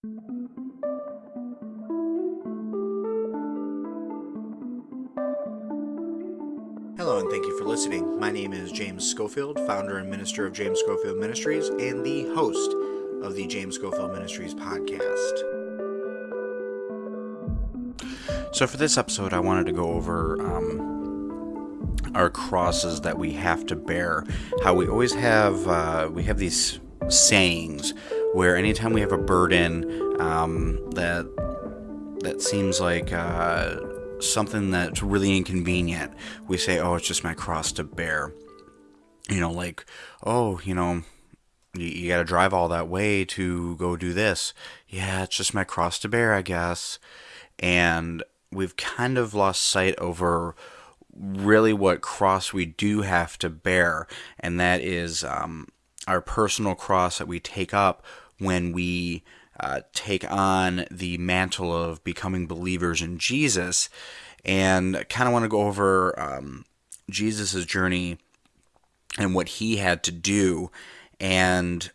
Hello, and thank you for listening. My name is James Schofield, founder and minister of James Schofield Ministries, and the host of the James Schofield Ministries podcast. So, for this episode, I wanted to go over um, our crosses that we have to bear. How we always have uh, we have these sayings where anytime we have a burden um, that that seems like uh, something that's really inconvenient, we say, "Oh, it's just my cross to bear." You know, like, "Oh, you know." You, you got to drive all that way to go do this. Yeah, it's just my cross to bear, I guess. And we've kind of lost sight over really what cross we do have to bear, and that is um, our personal cross that we take up when we uh, take on the mantle of becoming believers in Jesus. And kind of want to go over um, Jesus' journey and what he had to do. And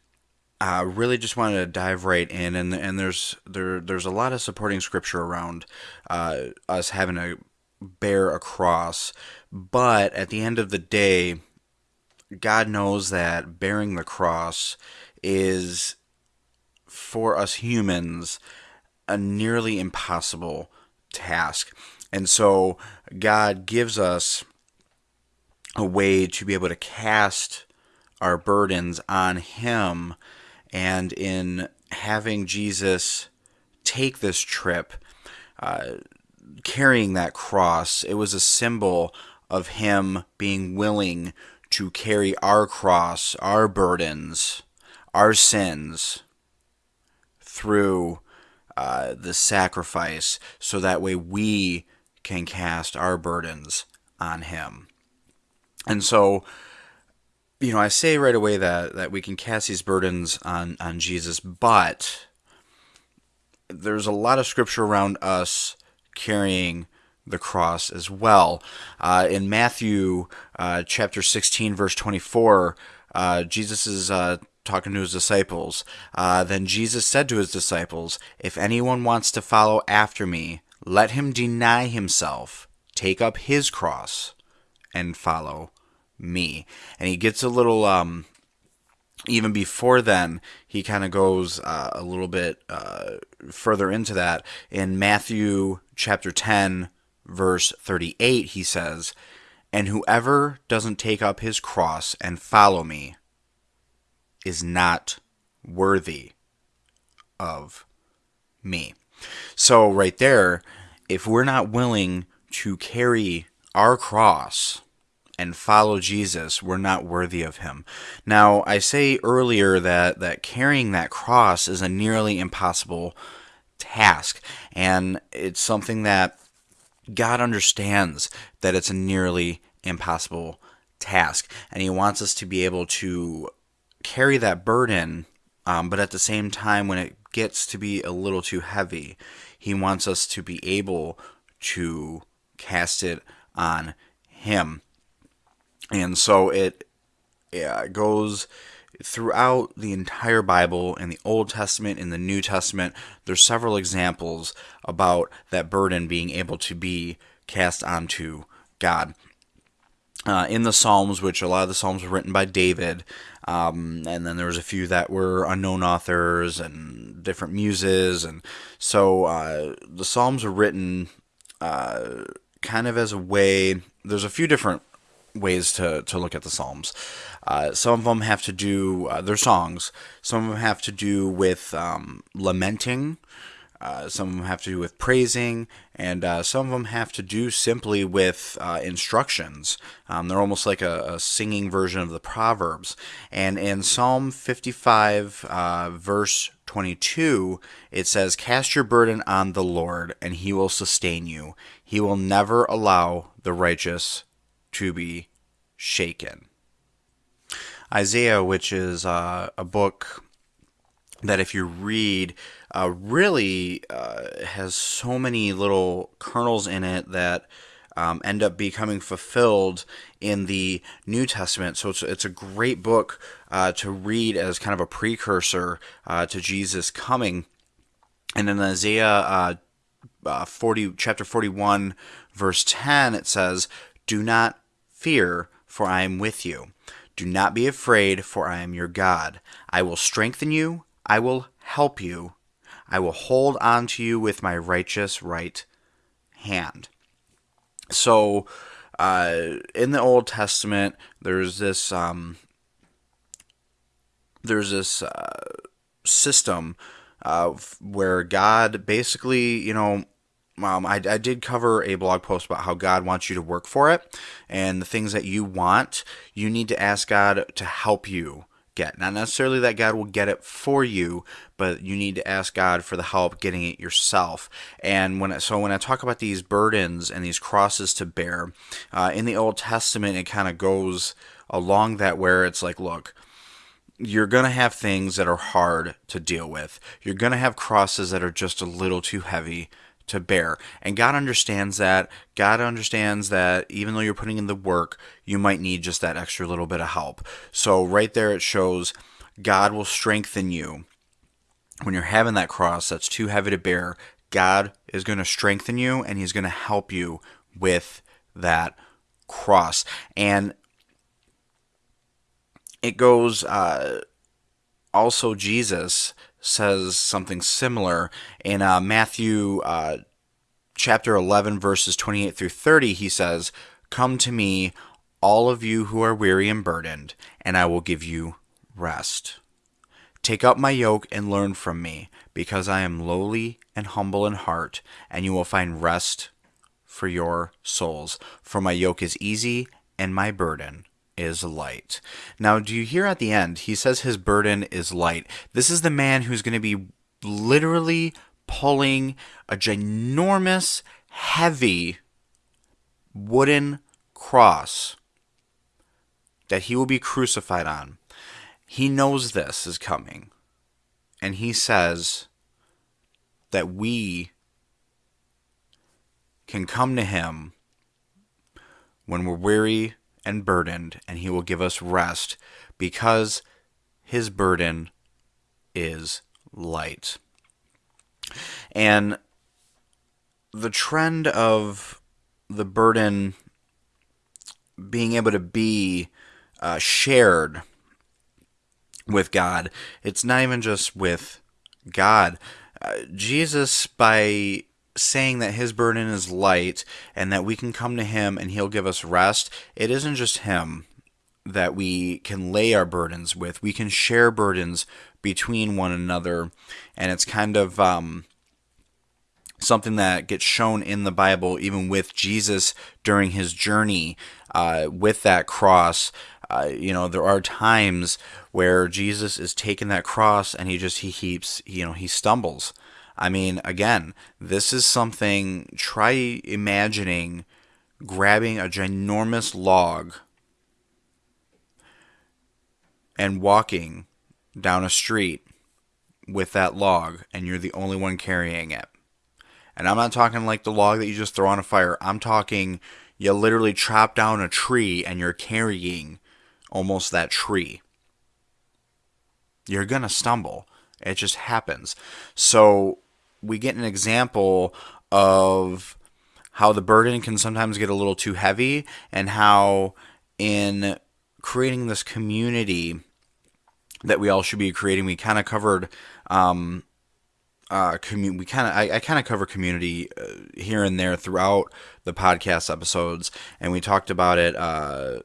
uh, really just wanted to dive right in, and and there's there there's a lot of supporting scripture around uh, us having to bear a cross, but at the end of the day, God knows that bearing the cross is for us humans a nearly impossible task, and so God gives us a way to be able to cast our burdens on Him. And in having Jesus take this trip, uh, carrying that cross, it was a symbol of him being willing to carry our cross, our burdens, our sins through uh, the sacrifice, so that way we can cast our burdens on him. And so, you know, I say right away that that we can cast these burdens on on Jesus, but there's a lot of scripture around us carrying the cross as well. Uh, in Matthew uh, chapter 16, verse 24, uh, Jesus is uh, talking to his disciples. Uh, then Jesus said to his disciples, If anyone wants to follow after me, let him deny himself, take up his cross, and follow me. And he gets a little, um, even before then, he kind of goes uh, a little bit further into that. In Matthew chapter 10, verse 38, he says, And whoever doesn't take up his cross and follow me is not worthy of me. So, right there, if we're not willing to carry our cross, and follow Jesus, we're not worthy of him. Now, I say earlier that, that carrying that cross is a nearly impossible task, and it's something that God understands that it's a nearly impossible task, and He wants us to be able to carry that burden, um, but at the same time, when it gets to be a little too heavy, He wants us to be able to cast it on Him. And so it yeah, goes throughout the entire Bible in the Old Testament, in the New Testament. There's several examples about that burden being able to be cast onto God. Uh, in the Psalms, which a lot of the Psalms were written by David, um, and then there was a few that were unknown authors and different muses, and so uh, the Psalms were written uh, kind of as a way. There's a few different ways to, to look at the Psalms. Uh, some of them have to do, uh, their songs, some of them have to do with um, lamenting, uh, some of them have to do with praising, and uh, some of them have to do simply with uh, instructions. Um, they're almost like a, a, singing version of the Proverbs. And in Psalm 55, uh, verse 22, it says, Cast your burden on the Lord, and he will sustain you. He will never allow the righteous to be shaken. Isaiah, which is uh, a book that if you read, uh, really uh, has so many little kernels in it that um, end up becoming fulfilled in the New Testament. So it's, it's a great book uh, to read as kind of a precursor uh, to Jesus coming. And in Isaiah uh, uh, 40, chapter 41, verse 10, it says, Do not fear, for I am with you. Do not be afraid, for I am your God. I will strengthen you, I will help you, I will hold on to you with my righteous right hand. So, uh, in the Old Testament, there's this um, there's this uh, system uh, where God basically, you know, um, I, I did cover a blog post about how God wants you to work for it, and the things that you want, you need to ask God to help you get. Not necessarily that God will get it for you, but you need to ask God for the help getting it yourself. And when so when I talk about these burdens and these crosses to bear uh, in the Old Testament, it kind of goes along that where it's like, look. You're going to have things that are hard to deal with. You're going to have crosses that are just a little too heavy to bear. And God understands that. God understands that even though you're putting in the work, you might need just that extra little bit of help. So, right there, it shows God will strengthen you. When you're having that cross that's too heavy to bear, God is going to strengthen you and He's going to help you with that cross. And it goes uh, also, Jesus says something similar. In uh, Matthew uh, chapter 11, verses 28 through 30, he says, Come to me, all of you who are weary and burdened, and I will give you rest. Take up my yoke and learn from me, because I am lowly and humble in heart, and you will find rest for your souls. For my yoke is easy and my burden is light. Now, do you hear at the end? He says his burden is light. This is the man who's going to be literally pulling a ginormous, heavy wooden cross that he will be crucified on. He knows this is coming. And he says that we can come to him when we're weary and burdened, and he will give us rest because his burden is light. And the trend of the burden being able to be uh, shared with God, it's not even just with God. Uh, Jesus, by saying that his burden is light and that we can come to him and he'll give us rest, it isn't just him that we can lay our burdens with. We can share burdens between one another. And it's kind of um, something that gets shown in the Bible, even with Jesus during his journey uh, with that cross. Uh, you know, there are times where Jesus is taking that cross and he just, he heaps, you know, he stumbles I mean, again, this is something, try imagining grabbing a ginormous log and walking down a street with that log, and you're the only one carrying it. And I'm not talking like the log that you just throw on a fire. I'm talking you literally chop down a tree and you're carrying almost that tree. You're going to stumble. It just happens. So we get an example of how the burden can sometimes get a little too heavy and how in creating this community that we all should be creating we kind of covered um, uh, commu- we kind of I, I kind of cover community uh, here and there throughout the podcast episodes. And we talked about it uh,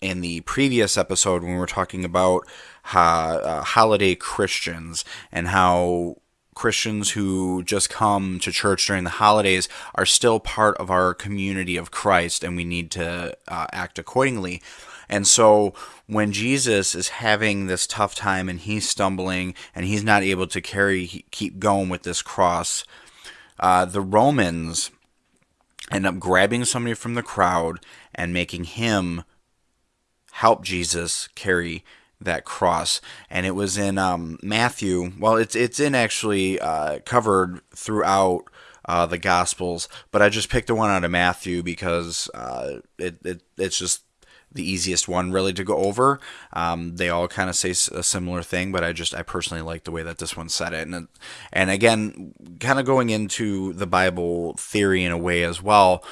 in the previous episode when we were talking about uh, holiday Christians and how Christians who just come to church during the holidays are still part of our community of Christ, and we need to uh, act accordingly. And so when Jesus is having this tough time and he's stumbling and he's not able to carry, keep going with this cross, uh, the Romans end up grabbing somebody from the crowd and making him help Jesus carry that cross, and it was in um, Matthew. Well, it's it's in actually uh, covered throughout uh, the Gospels, but I just picked the one out of Matthew because uh, it, it it's just the easiest one really to go over. Um, they all kind of say a similar thing, but I just I personally like the way that this one said it, and and again, kind of going into the Bible theory in a way as well.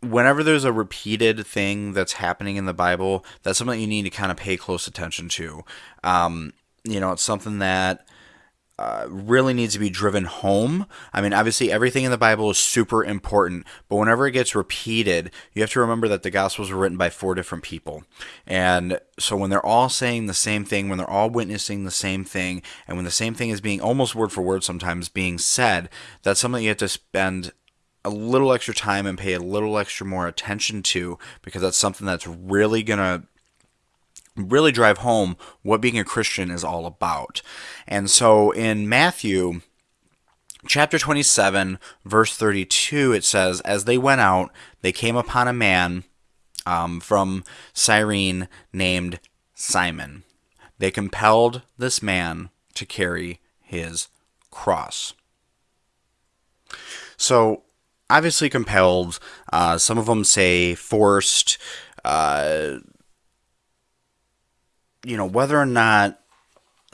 Whenever there's a repeated thing that's happening in the Bible, that's something you need to kind of pay close attention to. Um, you know, it's something that uh, really needs to be driven home. I mean, obviously, everything in the Bible is super important, but whenever it gets repeated, you have to remember that the Gospels were written by four different people. And so when they're all saying the same thing, when they're all witnessing the same thing, and when the same thing is being almost word for word sometimes being said, that's something you have to spend a little extra time and pay a little extra more attention to because that's something that's really going to really drive home what being a Christian is all about. And so in Matthew chapter 27, verse 32, it says, As they went out, they came upon a man um, from Cyrene named Simon. They compelled this man to carry his cross. So, obviously compelled. Uh, some of them say forced. Uh, you know, whether or not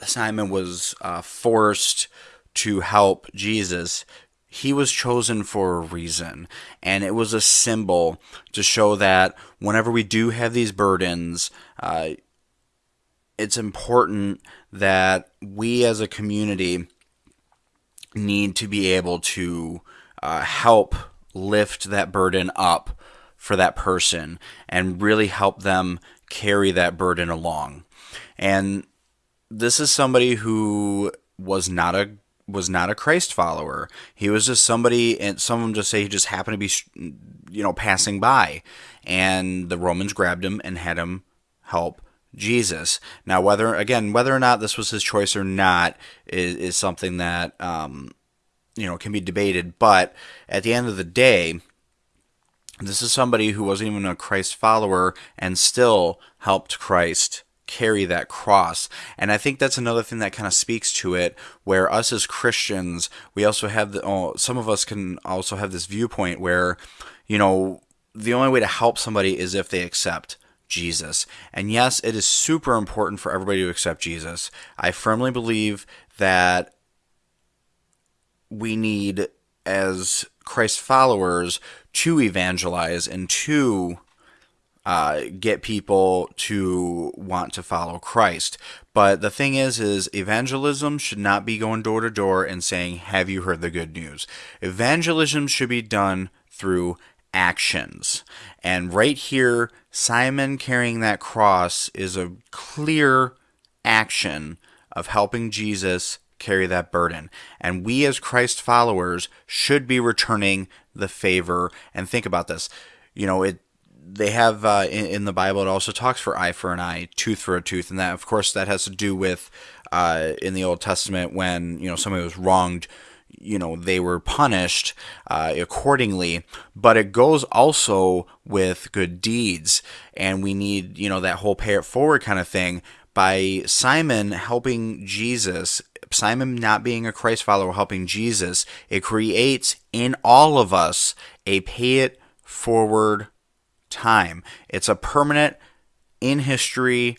Simon was uh, forced to help Jesus, he was chosen for a reason. And it was a symbol to show that whenever we do have these burdens, uh, it's important that we as a community need to be able to uh, help lift that burden up for that person and really help them carry that burden along. And this is somebody who was not a was not a Christ follower. He was just somebody, and some of them just say he just happened to be, you know, passing by, and the Romans grabbed him and had him help Jesus. Now, whether again whether or not this was his choice or not is, is something that um, you know can be debated. But at the end of the day, this is somebody who wasn't even a Christ follower and still helped Christ carry that cross. And I think that's another thing that kind of speaks to it, where us as Christians, we also have the, oh, some of us can also have this viewpoint where, you know, the only way to help somebody is if they accept Jesus. And yes, it is super important for everybody to accept Jesus. I firmly believe that we need, as Christ followers, to evangelize and to uh, get people to want to follow Christ. But the thing is, is evangelism should not be going door to door and saying, "Have you heard the good news?" Evangelism should be done through actions. And right here, Simon carrying that cross is a clear action of helping Jesus carry that burden. And we as Christ followers should be returning the favor. And think about this. You know, it they have uh, in, in, the Bible. It also talks for eye for an eye, tooth for a tooth, and that, of course, that has to do with uh, in the Old Testament when you know somebody was wronged. You know they were punished uh, accordingly, but it goes also with good deeds, and we need you know that whole pay it forward kind of thing. By Simon helping Jesus Simon not being a Christ follower helping Jesus, it creates in all of us a pay it forward time. It's a permanent, in history,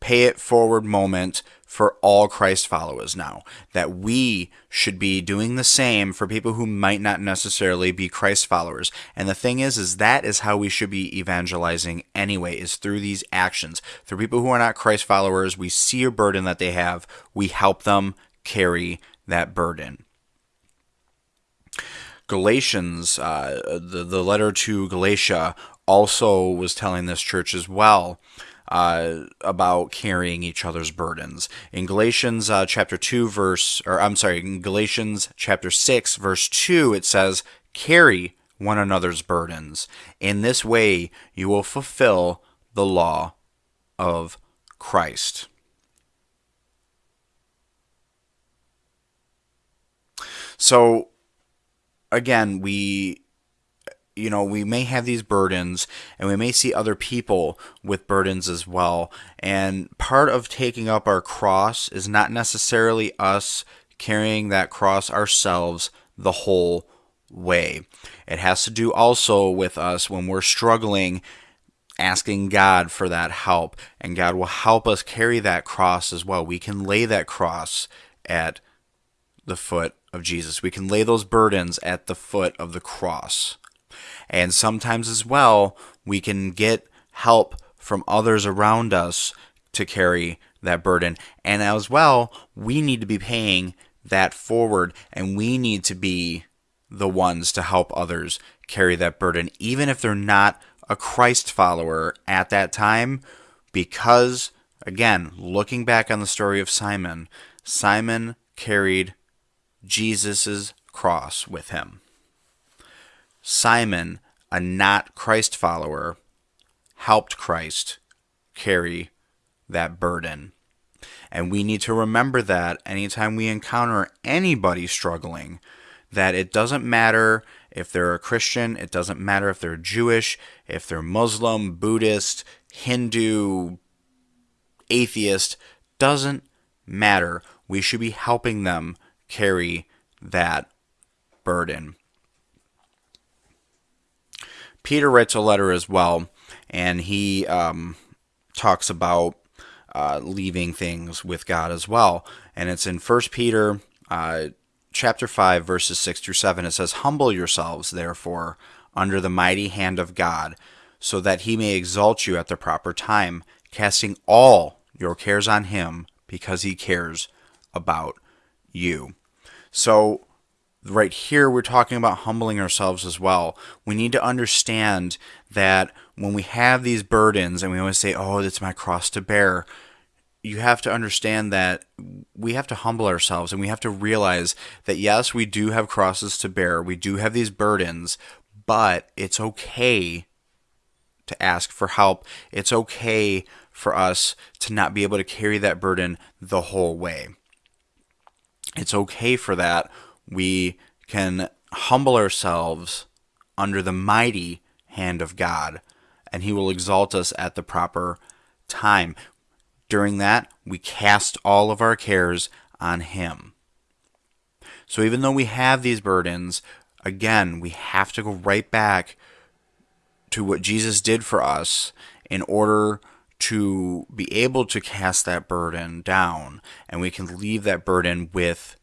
pay it forward moment for all Christ followers now. That we should be doing the same for people who might not necessarily be Christ followers. And the thing is, is that is how we should be evangelizing anyway, is through these actions. Through people who are not Christ followers, we see a burden that they have, we help them carry that burden. Galatians, uh, the, the letter to Galatia, also was telling this church as well uh, about carrying each other's burdens. In Galatians uh, chapter 2, verse, or I'm sorry, in Galatians chapter 6, verse 2, it says, Carry one another's burdens. In this way, you will fulfill the law of Christ. So, again, we you know, we may have these burdens and we may see other people with burdens as well. And part of taking up our cross is not necessarily us carrying that cross ourselves the whole way. It has to do also with us when we're struggling asking God for that help, and God will help us carry that cross as well. We can lay that cross at the foot of Jesus. We can lay those burdens at the foot of the cross. And sometimes as well, we can get help from others around us to carry that burden. And as well, we need to be paying that forward and we need to be the ones to help others carry that burden, even if they're not a Christ follower at that time, because, again, looking back on the story of Simon, Simon carried Jesus' cross with him. Simon, a not Christ follower, helped Christ carry that burden. And we need to remember that anytime we encounter anybody struggling, that it doesn't matter if they're a Christian, it doesn't matter if they're Jewish, if they're Muslim, Buddhist, Hindu, atheist, doesn't matter. We should be helping them carry that burden. Peter writes a letter as well, and he um, talks about uh, leaving things with God as well. And it's in First Peter uh, chapter 5, verses 6 through 7. It says, Humble yourselves, therefore, under the mighty hand of God, so that he may exalt you at the proper time, casting all your cares on him, because he cares about you. So, right here, we're talking about humbling ourselves as well. We need to understand that when we have these burdens and we always say, Oh, it's my cross to bear, you have to understand that we have to humble ourselves and we have to realize that yes, we do have crosses to bear, we do have these burdens, but it's okay to ask for help. It's okay for us to not be able to carry that burden the whole way. It's okay for that. We can humble ourselves under the mighty hand of God, and He will exalt us at the proper time. During that, we cast all of our cares on Him. So even though we have these burdens, again, we have to go right back to what Jesus did for us in order to be able to cast that burden down and we can leave that burden with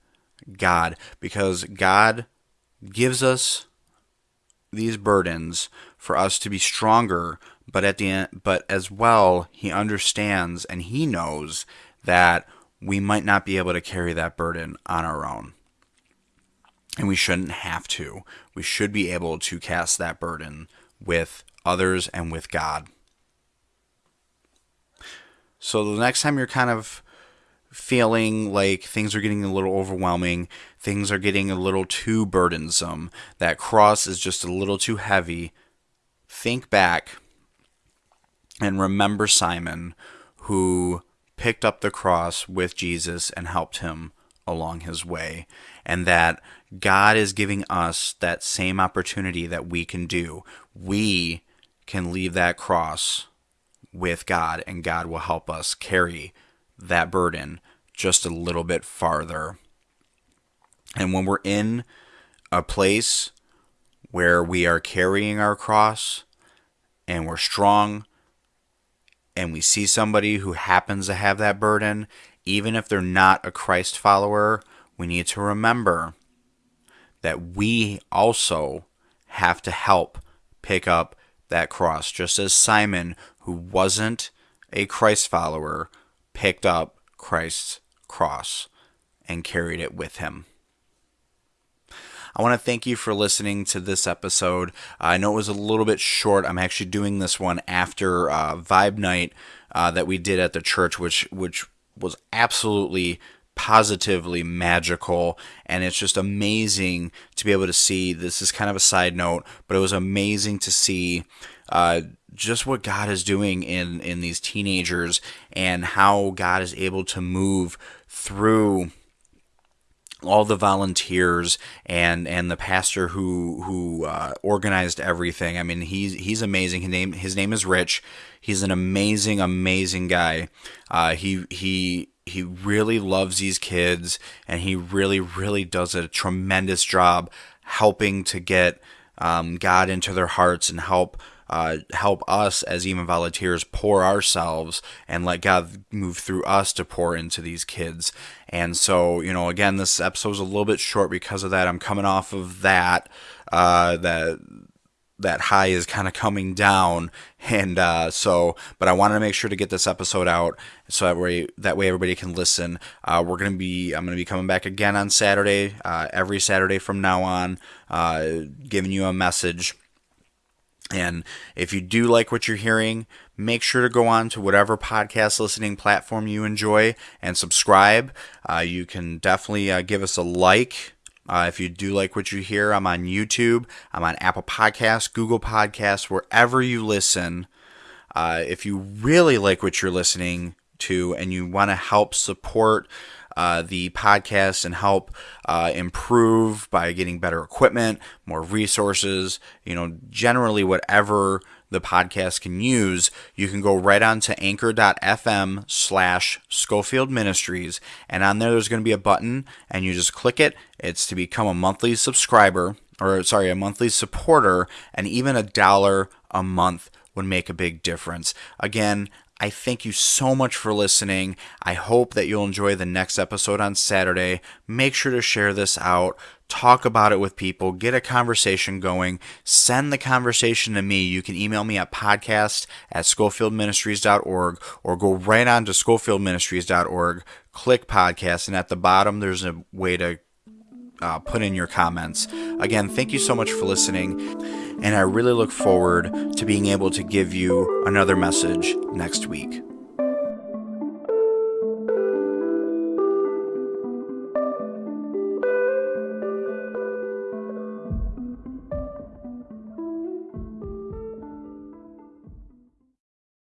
God because God gives us these burdens for us to be stronger but at the end, but as well, he understands and he knows that we might not be able to carry that burden on our own. And we shouldn't have to. We should be able to cast that burden with others and with God. So the next time you're kind of feeling like things are getting a little overwhelming, things are getting a little too burdensome, that cross is just a little too heavy, think back and remember Simon, who picked up the cross with Jesus and helped him along his way. And that God is giving us that same opportunity that we can do. We can leave that cross with God, and God will help us carry that burden just a little bit farther. And when we're in a place where we are carrying our cross and we're strong and we see somebody who happens to have that burden, even if they're not a Christ follower, we need to remember that we also have to help pick up that cross, just as Simon, who wasn't a Christ follower, picked up Christ's cross and carried it with him. I want to thank you for listening to this episode. I know it was a little bit short. I'm actually doing this one after uh, Vibe Night uh, that we did at the church, which which was absolutely positively magical and it's just amazing to be able to see this is kind of a side note but it was amazing to see uh, just what god is doing in in these teenagers and how god is able to move through all the volunteers and and the pastor who who uh, organized everything. I mean, he's he's amazing. His name his name is Rich. He's an amazing amazing guy. Uh, he he he really loves these kids, and he really really does a tremendous job helping to get um, God into their hearts and help uh, help us as even volunteers pour ourselves and let God move through us to pour into these kids. And so, you know, again, this episode is a little bit short because of that. I'm coming off of that, uh, that that high is kind of coming down and uh, so but i wanted to make sure to get this episode out so that way that way everybody can listen uh, we're gonna be i'm gonna be coming back again on saturday uh, every saturday from now on uh, giving you a message and if you do like what you're hearing, make sure to go on to whatever podcast listening platform you enjoy and subscribe. Uh, you can definitely uh, give us a like. Uh, if you do like what you hear, I'm on YouTube, I'm on Apple Podcasts, Google Podcasts, wherever you listen. Uh, if you really like what you're listening to and you want to help support uh, the podcast and help uh, improve by getting better equipment, more resources, you know, generally whatever the podcast can use, you can go right on to anchor.fm slash Schofield Ministries. And on there, there's going to be a button, and you just click it. It's to become a monthly subscriber, or sorry, a monthly supporter, and even a dollar a month would make a big difference. Again, I thank you so much for listening. I hope that you'll enjoy the next episode on Saturday. Make sure to share this out. Talk about it with people. Get a conversation going. Send the conversation to me. You can email me at podcast at schofieldministries.org or go right on to schofieldministries.org, click podcast, and at the bottom there's a way to uh, put in your comments. Again, thank you so much for listening, and I really look forward to being able to give you another message next week.